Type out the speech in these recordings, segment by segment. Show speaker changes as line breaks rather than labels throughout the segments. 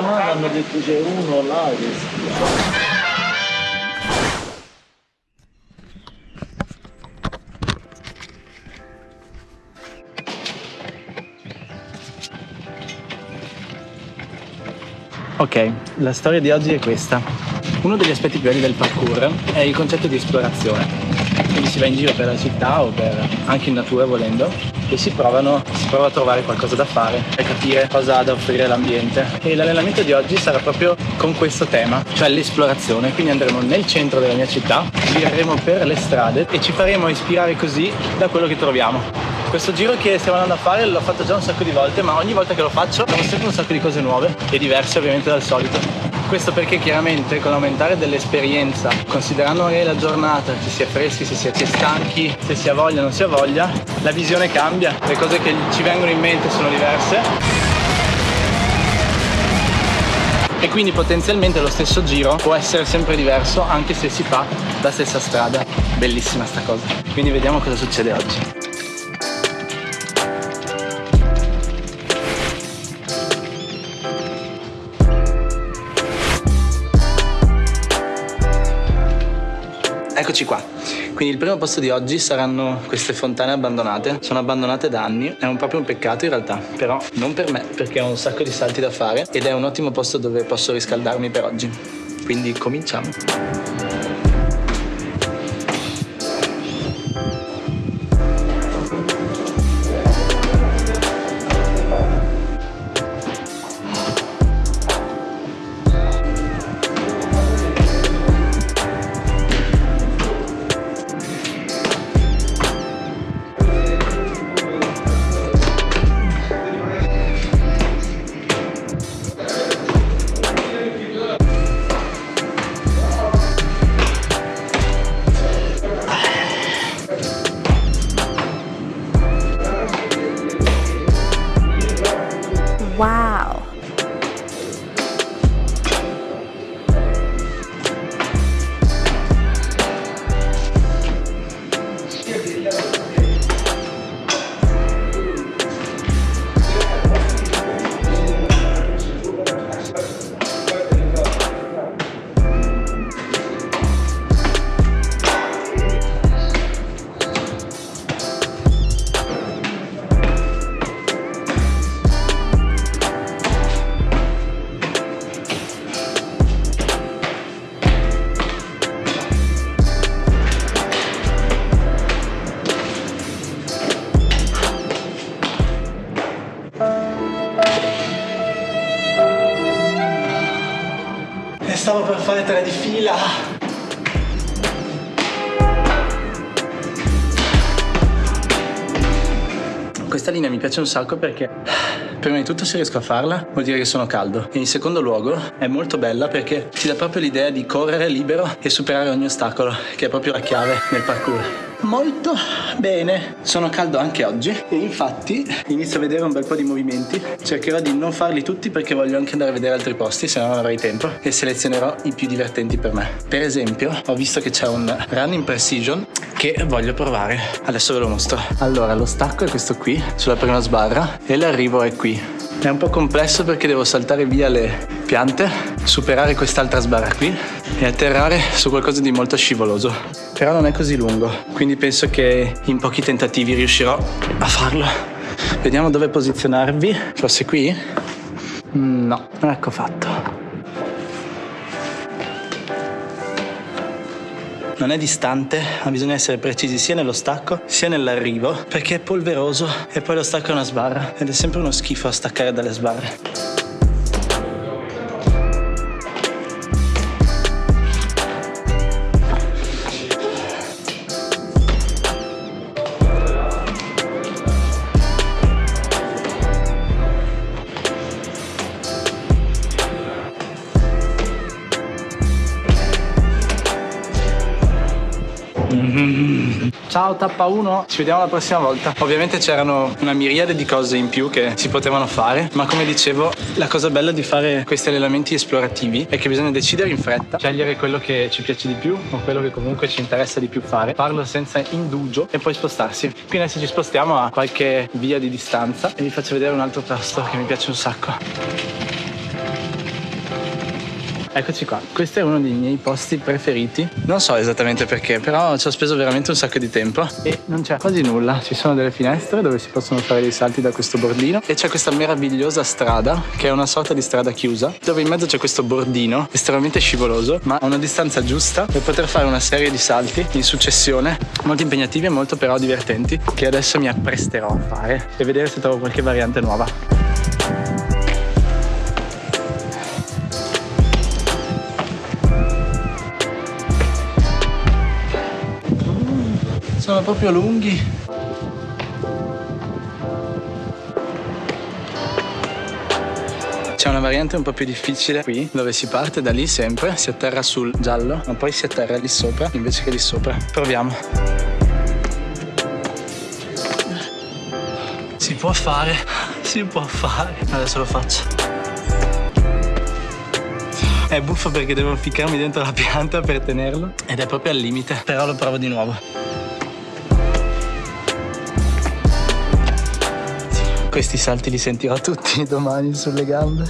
chiamata hanno detto c'è uno là che. Ok, la storia di oggi è questa. Uno degli aspetti più belli del parkour è il concetto di esplorazione. Quindi si va in giro per la città o per, anche in natura volendo e si, provano, si prova a trovare qualcosa da fare e capire cosa ha da offrire l'ambiente. E l'allenamento di oggi sarà proprio con questo tema, cioè l'esplorazione. Quindi andremo nel centro della mia città, gireremo per le strade e ci faremo ispirare così da quello che troviamo. Questo giro che stiamo andando a fare l'ho fatto già un sacco di volte, ma ogni volta che lo faccio trovo sempre un sacco di cose nuove e diverse ovviamente dal solito. Questo perché chiaramente con l'aumentare dell'esperienza, considerando magari la giornata, se si è freschi, se si è stanchi, se si ha voglia o non si ha voglia, la visione cambia, le cose che ci vengono in mente sono diverse. E quindi potenzialmente lo stesso giro può essere sempre diverso anche se si fa la stessa strada. Bellissima sta cosa. Quindi vediamo cosa succede oggi. Eccoci qua. Quindi il primo posto di oggi saranno queste fontane abbandonate. Sono abbandonate da anni, è un, proprio un peccato in realtà, però non per me, perché ho un sacco di salti da fare ed è un ottimo posto dove posso riscaldarmi per oggi. Quindi cominciamo. Questa linea mi piace un sacco perché prima di tutto se riesco a farla vuol dire che sono caldo. E in secondo luogo è molto bella perché ti dà proprio l'idea di correre libero e superare ogni ostacolo che è proprio la chiave nel parkour molto bene. Sono caldo anche oggi e infatti inizio a vedere un bel po' di movimenti. Cercherò di non farli tutti perché voglio anche andare a vedere altri posti, se no non avrei tempo, e selezionerò i più divertenti per me. Per esempio, ho visto che c'è un Run in Precision che voglio provare. Adesso ve lo mostro. Allora, lo stacco è questo qui, sulla prima sbarra, e l'arrivo è qui. È un po' complesso perché devo saltare via le piante, superare quest'altra sbarra qui e atterrare su qualcosa di molto scivoloso. Però non è così lungo, quindi penso che in pochi tentativi riuscirò a farlo. Vediamo dove posizionarvi. Forse qui? No, ecco fatto. non è distante, ma bisogna essere precisi sia nello stacco sia nell'arrivo, perché è polveroso e poi lo stacco è una sbarra ed è sempre uno schifo a staccare dalle sbarre. Ciao tappa 1, ci vediamo la prossima volta. Ovviamente c'erano una miriade di cose in più che si potevano fare, ma come dicevo, la cosa bella di fare questi allenamenti esplorativi è che bisogna decidere in fretta, scegliere quello che ci piace di più o quello che comunque ci interessa di più fare, farlo senza indugio e poi spostarsi. Quindi adesso ci spostiamo a qualche via di distanza e vi faccio vedere un altro posto che mi piace un sacco. Eccoci qua, questo è uno dei miei posti preferiti. Non so esattamente perché, però ci ho speso veramente un sacco di tempo e non c'è quasi nulla. Ci sono delle finestre dove si possono fare dei salti da questo bordino e c'è questa meravigliosa strada che è una sorta di strada chiusa dove in mezzo c'è questo bordino estremamente scivoloso ma a una distanza giusta per poter fare una serie di salti in successione molto impegnativi e molto però divertenti che adesso mi appresterò a fare e vedere se trovo qualche variante nuova. Sono proprio lunghi. C'è una variante un po' più difficile qui, dove si parte da lì sempre, si atterra sul giallo, ma poi si atterra lì sopra invece che lì sopra. Proviamo. Si può fare, si può fare. Adesso lo faccio. È buffo perché devo ficcarmi dentro la pianta per tenerlo ed è proprio al limite, però lo provo di nuovo. Questi salti li sentirò tutti domani sulle gambe.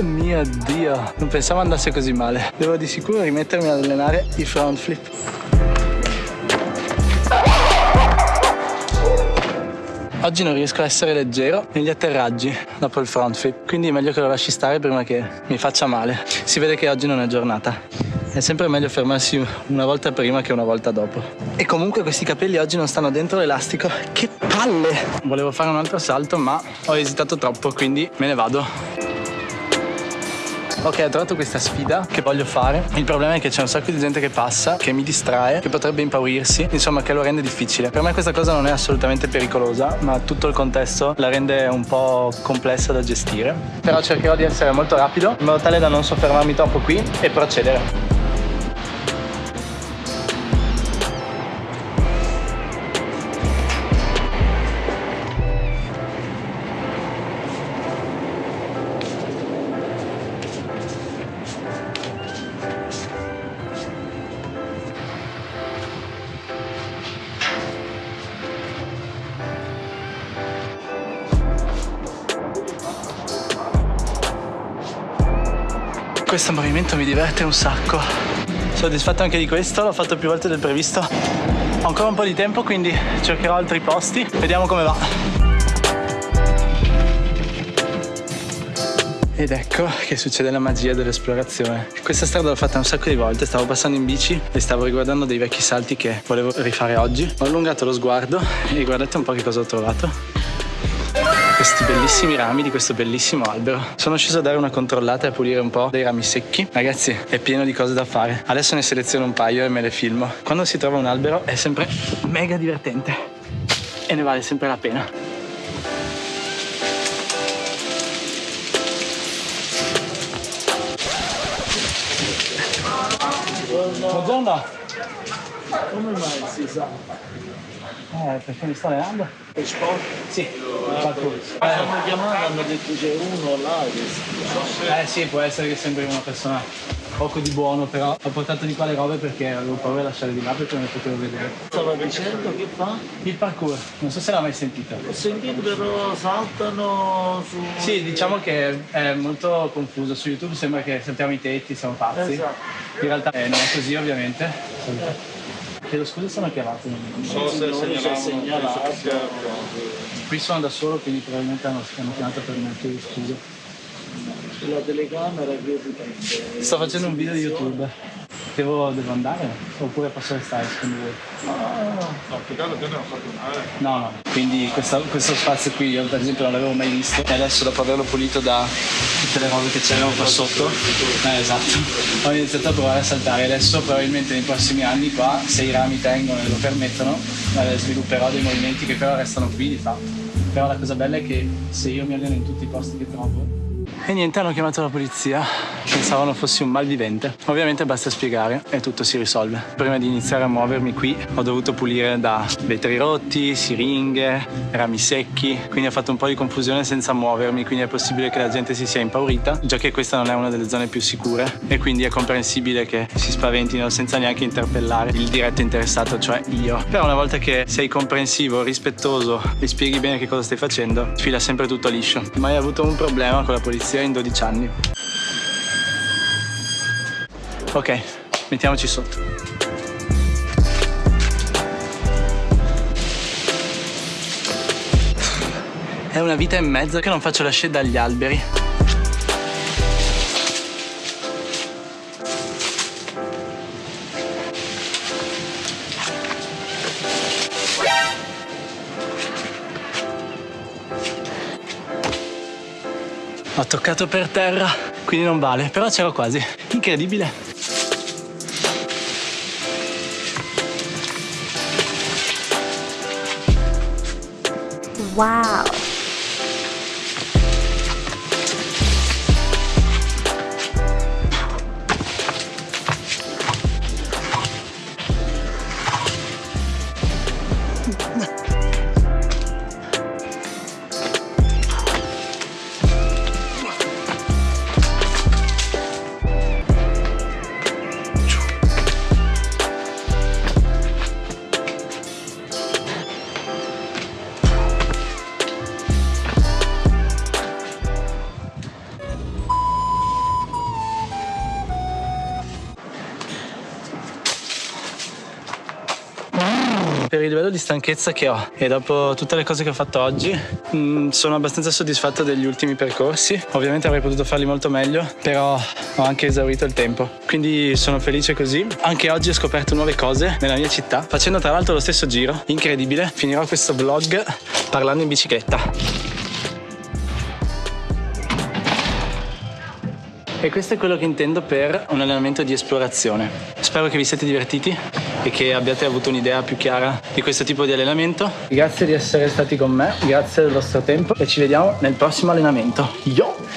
Mio Dio, non pensavo andasse così male. Devo di sicuro rimettermi ad allenare i front flip. Oggi non riesco a essere leggero negli atterraggi dopo il front flip, quindi è meglio che lo lasci stare prima che mi faccia male. Si vede che oggi non è giornata. È sempre meglio fermarsi una volta prima che una volta dopo. E comunque questi capelli oggi non stanno dentro l'elastico. Che palle! Volevo fare un altro salto ma ho esitato troppo, quindi me ne vado. Ok, ho trovato questa sfida che voglio fare. Il problema è che c'è un sacco di gente che passa, che mi distrae, che potrebbe impaurirsi, insomma che lo rende difficile. Per me questa cosa non è assolutamente pericolosa, ma tutto il contesto la rende un po' complessa da gestire. Però cercherò di essere molto rapido, in modo tale da non soffermarmi troppo qui e procedere. Questo movimento mi diverte un sacco. Soddisfatto anche di questo, l'ho fatto più volte del previsto. Ho ancora un po' di tempo, quindi cercherò altri posti. Vediamo come va. Ed ecco che succede la magia dell'esplorazione. Questa strada l'ho fatta un sacco di volte, stavo passando in bici e stavo riguardando dei vecchi salti che volevo rifare oggi. Ho allungato lo sguardo e guardate un po' che cosa ho trovato questi bellissimi rami di questo bellissimo albero. Sono sceso a dare una controllata e a pulire un po' dei rami secchi. Ragazzi, è pieno di cose da fare. Adesso ne seleziono un paio e me le filmo. Quando si trova un albero è sempre mega divertente e ne vale sempre la pena. Buongiorno. Come mai si sa? Eh, perché mi sto allenando.
Per sport?
Sì,
parkour. Eh. Chiamando, hanno detto c'è uno là che
Eh sì, può essere che sembri una persona poco di buono, però ho portato di qua le robe perché avevo paura di lasciare di là perché non le potevo vedere.
Stava dicendo che fa?
Il parkour, non so se l'ha mai sentito.
Ho sentito però saltano su...
Sì, diciamo che è molto confuso. Su YouTube sembra che saltiamo i tetti, siamo pazzi.
Esatto.
In realtà eh, non è così ovviamente. Chiedo scusa sono chiamato.
Non so se è segnalato.
Qui sono da solo, quindi probabilmente hanno, hanno chiamato per me, chiedo scusa.
La telecamera che prende.
Sto facendo un video di YouTube. Devo, devo andare? Oppure posso restare secondo voi?
Ah, no, più che altro non fatto male.
No, no. Quindi questa, questo spazio qui io per esempio non l'avevo mai visto. E adesso dopo averlo pulito da tutte le robe che c'erano qua sotto, eh, esatto, ho iniziato a provare a saltare. Adesso probabilmente nei prossimi anni qua, se i rami tengono e lo permettono, eh, svilupperò dei movimenti che però restano qui di fatto. Però la cosa bella è che se io mi alleno in tutti i posti che trovo, E niente, hanno chiamato la polizia. Pensavano fossi un malvivente. Ovviamente basta spiegare e tutto si risolve. Prima di iniziare a muovermi qui ho dovuto pulire da vetri rotti, siringhe, rami secchi, quindi ho fatto un po' di confusione senza muovermi, quindi è possibile che la gente si sia impaurita, già che questa non è una delle zone più sicure e quindi è comprensibile che si spaventino senza neanche interpellare il diretto interessato, cioè io. Però una volta che sei comprensivo, rispettoso e spieghi bene che cosa stai facendo, fila sempre tutto liscio. Mai avuto un problema con la polizia in 12 anni. Ok, mettiamoci sotto. È una vita e mezzo che non faccio la scia dagli alberi. Ho toccato per terra, quindi non vale, però c'ero quasi. Incredibile.
Wow.
Per il livello di stanchezza che ho e dopo tutte le cose che ho fatto oggi mh, sono abbastanza soddisfatto degli ultimi percorsi. Ovviamente avrei potuto farli molto meglio, però ho anche esaurito il tempo. Quindi sono felice così. Anche oggi ho scoperto nuove cose nella mia città, facendo tra l'altro lo stesso giro. Incredibile. Finirò questo vlog parlando in bicicletta. E questo è quello che intendo per un allenamento di esplorazione. Spero che vi siate divertiti e che abbiate avuto un'idea più chiara di questo tipo di allenamento. Grazie di essere stati con me, grazie del vostro tempo e ci vediamo nel prossimo allenamento. Yo!